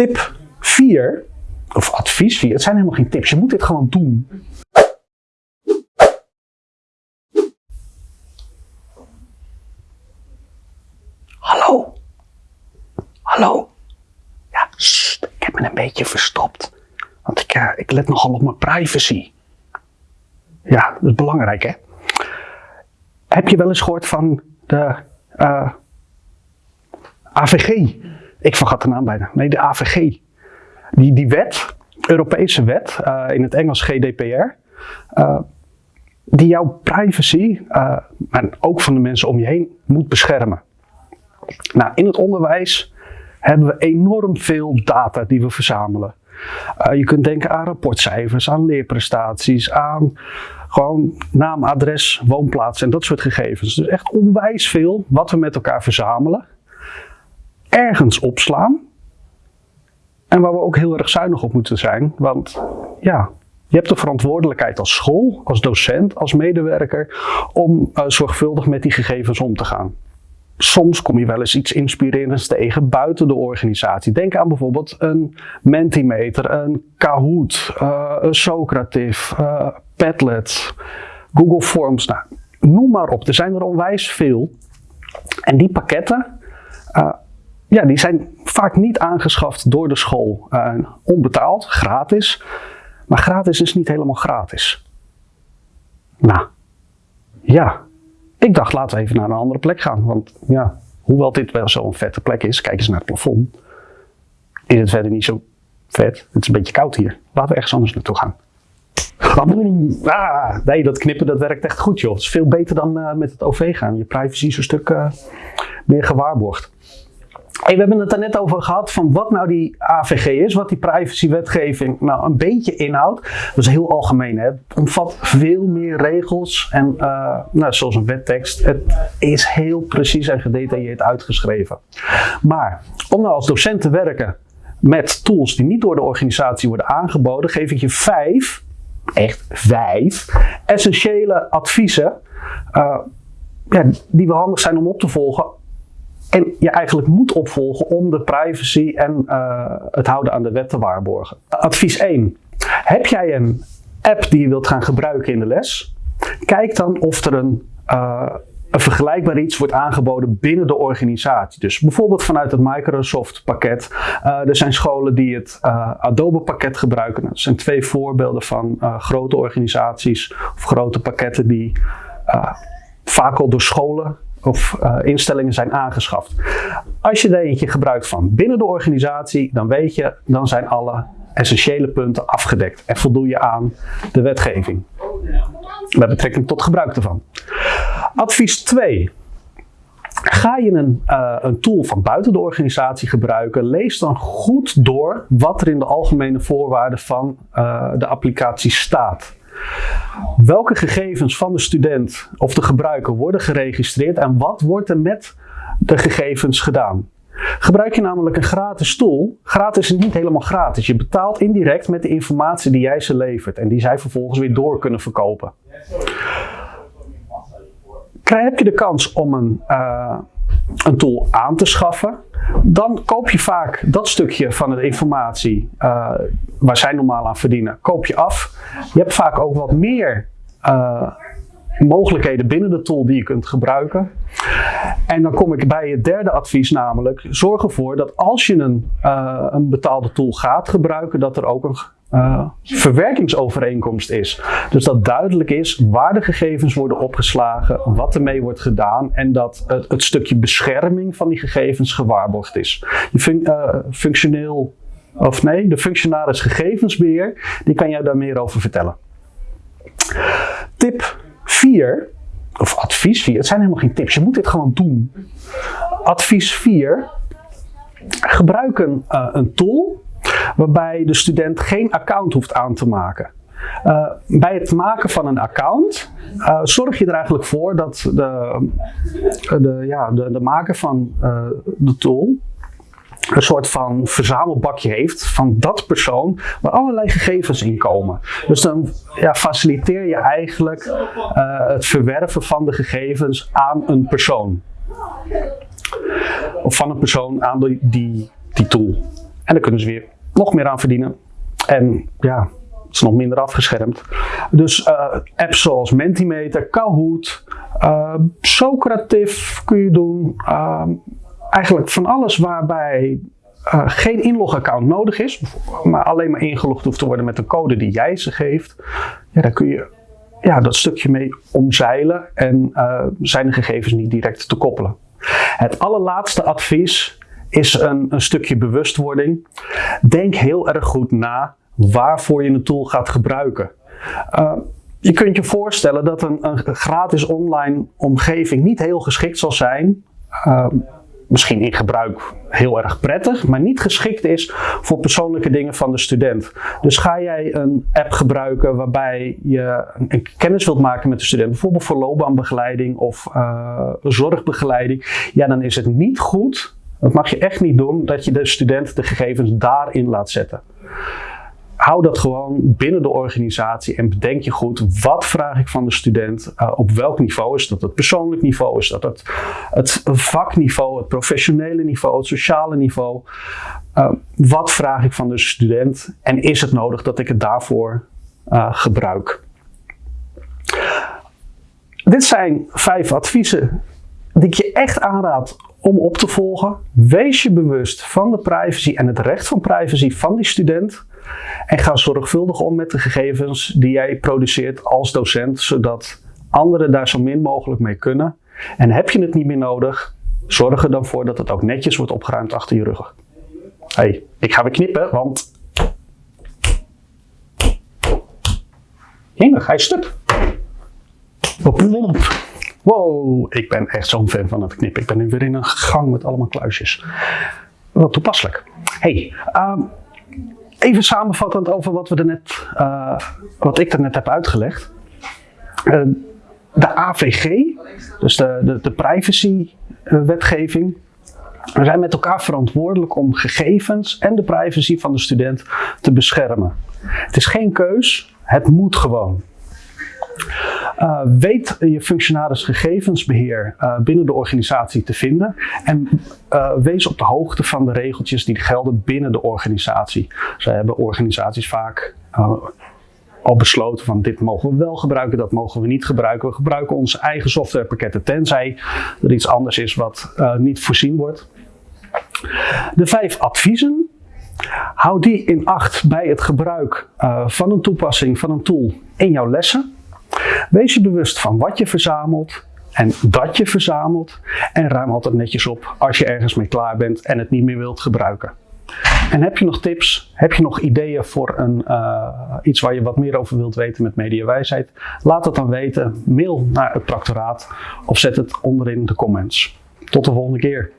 Tip 4, of advies 4, het zijn helemaal geen tips, je moet dit gewoon doen. Hallo? Hallo? Ja, ik heb me een beetje verstopt. Want ik, uh, ik let nogal op mijn privacy. Ja, dat is belangrijk hè. Heb je wel eens gehoord van de uh, AVG? Ik vergat de naam bijna. Nee, de AVG. Die, die wet, Europese wet, uh, in het Engels GDPR, die jouw privacy, en ook van de mensen om je heen, moet beschermen. Nou, in het onderwijs hebben we enorm veel data die we verzamelen. Uh, je kunt denken aan rapportcijfers, aan leerprestaties, aan gewoon naam, adres, woonplaats en dat soort gegevens. Dus echt onwijs veel wat we met elkaar verzamelen. Ergens opslaan. En waar we ook heel erg zuinig op moeten zijn. Want ja, je hebt de verantwoordelijkheid als school, als docent, als medewerker om uh, zorgvuldig met die gegevens om te gaan soms kom je wel eens iets inspirerends tegen buiten de organisatie. Denk aan bijvoorbeeld een Mentimeter, een Kahoot, uh, een Socrative, uh, Padlet, Google Forms. Nou, noem maar op, er zijn er onwijs veel. En die pakketten, ja, die zijn vaak niet aangeschaft door de school. onbetaald, gratis. Maar gratis is niet helemaal gratis. Nou, ja, ik dacht, laten we even naar een andere plek gaan. Want ja, hoewel dit wel zo'n vette plek is, kijk eens naar het plafond. Is het verder niet zo vet. Het is een beetje koud hier. Laten we ergens anders naartoe gaan. Ah, nee, dat knippen dat werkt echt goed joh. Het is veel beter dan uh, met het OV gaan. Je privacy is een stuk uh, meer gewaarborgd. We hebben het er net over gehad van wat nou die AVG is, wat die privacywetgeving nou een beetje inhoudt. Dat is heel algemeen. Hè? Het omvat veel meer regels en uh, nou, zoals een wettekst. Het is heel precies en gedetailleerd uitgeschreven. Maar om nou als docent te werken met tools die niet door de organisatie worden aangeboden, geef ik je vijf, echt vijf, essentiële adviezen uh, ja, die wel handig zijn om op te volgen en je eigenlijk moet opvolgen om de privacy en uh, het houden aan de wet te waarborgen. Advies 1. Heb jij een app die je wilt gaan gebruiken in de les? Kijk dan of er een, een vergelijkbaar iets wordt aangeboden binnen de organisatie. Dus bijvoorbeeld vanuit het Microsoft pakket. Uh, er zijn scholen die het Adobe pakket gebruiken. Dat zijn twee voorbeelden van grote organisaties of grote pakketten die vaak al door scholen of uh, instellingen zijn aangeschaft. Als je er eentje gebruikt van binnen de organisatie, dan weet je, dan zijn alle essentiële punten afgedekt en voldoe je aan de wetgeving. Met betrekking tot gebruik ervan. Advies 2. Ga je een, uh, een, tool van buiten de organisatie gebruiken, lees dan goed door wat er in de algemene voorwaarden van uh, de applicatie staat. Welke gegevens van de student of de gebruiker worden geregistreerd en wat wordt er met de gegevens gedaan? Gebruik je namelijk een gratis tool, gratis is niet helemaal gratis. Je betaalt indirect met de informatie die jij ze levert en die zij vervolgens weer door kunnen verkopen. Krijg, heb je de kans om een, uh, een tool aan te schaffen, dan koop je vaak dat stukje van de informatie uh, waar zij normaal aan verdienen, koop je af. Je hebt vaak ook wat meer uh, mogelijkheden binnen de tool die je kunt gebruiken. En dan kom ik bij het derde advies, namelijk zorg ervoor dat als je een, uh, een betaalde tool gaat gebruiken, dat er ook een uh, verwerkingsovereenkomst is. Dus dat duidelijk is waar de gegevens worden opgeslagen, wat ermee wordt gedaan en dat het, het stukje bescherming van die gegevens gewaarborgd is. Uh, functioneel, of nee, de functionaris gegevensbeheer, die kan jou daar meer over vertellen. Tip 4, of advies 4, het zijn helemaal geen tips, je moet dit gewoon doen. Advies 4, gebruik een, uh, een tool waarbij de student geen account hoeft aan te maken. Uh, bij het maken van een account uh, zorg je er eigenlijk voor dat de, de, ja, de, de maker van de tool een soort van verzamelbakje heeft van dat persoon waar allerlei gegevens in komen. Dus dan ja, faciliteer je eigenlijk het verwerven van de gegevens aan een persoon. Of van een persoon aan die, die, tool. En daar kunnen ze weer nog meer aan verdienen. En ja, het is nog minder afgeschermd. Dus uh, apps zoals Mentimeter, Kahoot, uh, Socrative kun je doen. Uh, eigenlijk van alles waarbij geen inlogaccount nodig is, maar alleen maar ingelogd hoeft te worden met de code die jij ze geeft. Ja, daar kun je ja, dat stukje mee omzeilen en zijn de gegevens niet direct te koppelen. Het allerlaatste advies is een, een stukje bewustwording. Denk heel erg goed na waarvoor je een tool gaat gebruiken. Uh, je kunt je voorstellen dat een, een, gratis online omgeving niet heel geschikt zal zijn. Uh, misschien in gebruik heel erg prettig, maar niet geschikt is voor persoonlijke dingen van de student. Dus ga jij een app gebruiken waarbij je een kennis wilt maken met de student, bijvoorbeeld voor loopbaanbegeleiding of uh, zorgbegeleiding, ja, dan is het niet goed, dat mag je echt niet doen, dat je de student de gegevens daarin laat zetten hou dat gewoon binnen de organisatie en bedenk je goed, wat vraag ik van de student, uh, op welk niveau is dat het persoonlijk niveau, is dat het, het vakniveau, het professionele niveau, het sociale niveau. Uh, wat vraag ik van de student en is het nodig dat ik het daarvoor uh, gebruik? Dit zijn vijf adviezen die ik je echt aanraad om op te volgen. Wees je bewust van de privacy en het recht van privacy van die student. En ga zorgvuldig om met de gegevens die jij produceert als docent, zodat anderen daar zo min mogelijk mee kunnen. En heb je het niet meer nodig, zorg er dan voor dat het ook netjes wordt opgeruimd achter je rug. hey, ik ga weer knippen, want... Hij is stuk. Wow, ik ben echt zo'n fan van het knippen. Ik ben nu weer in een gang met allemaal kluisjes. Wat toepasselijk. hey, um, Even samenvattend over wat, we er net, uh, wat ik er net heb uitgelegd. Uh, de AVG, dus de, de, de privacy-wetgeving, we zijn met elkaar verantwoordelijk om gegevens en de privacy van de student te beschermen. Het is geen keus, het moet gewoon. Uh, weet je functionaris gegevensbeheer uh, binnen de organisatie te vinden en uh, wees op de hoogte van de regeltjes die gelden binnen de organisatie. Zij hebben organisaties vaak al besloten van dit mogen we wel gebruiken, dat mogen we niet gebruiken. We gebruiken onze eigen softwarepakketten tenzij er iets anders is wat niet voorzien wordt. De vijf adviezen Hou die in acht bij het gebruik van een toepassing, van een tool in jouw lessen. Wees je bewust van wat je verzamelt en dat je verzamelt en ruim altijd netjes op als je ergens mee klaar bent en het niet meer wilt gebruiken. En heb je nog tips? Heb je nog ideeën voor een, uh, iets waar je wat meer over wilt weten met mediawijsheid? Laat het dan weten. Mail naar het practoraat of zet het onderin de comments. Tot de volgende keer.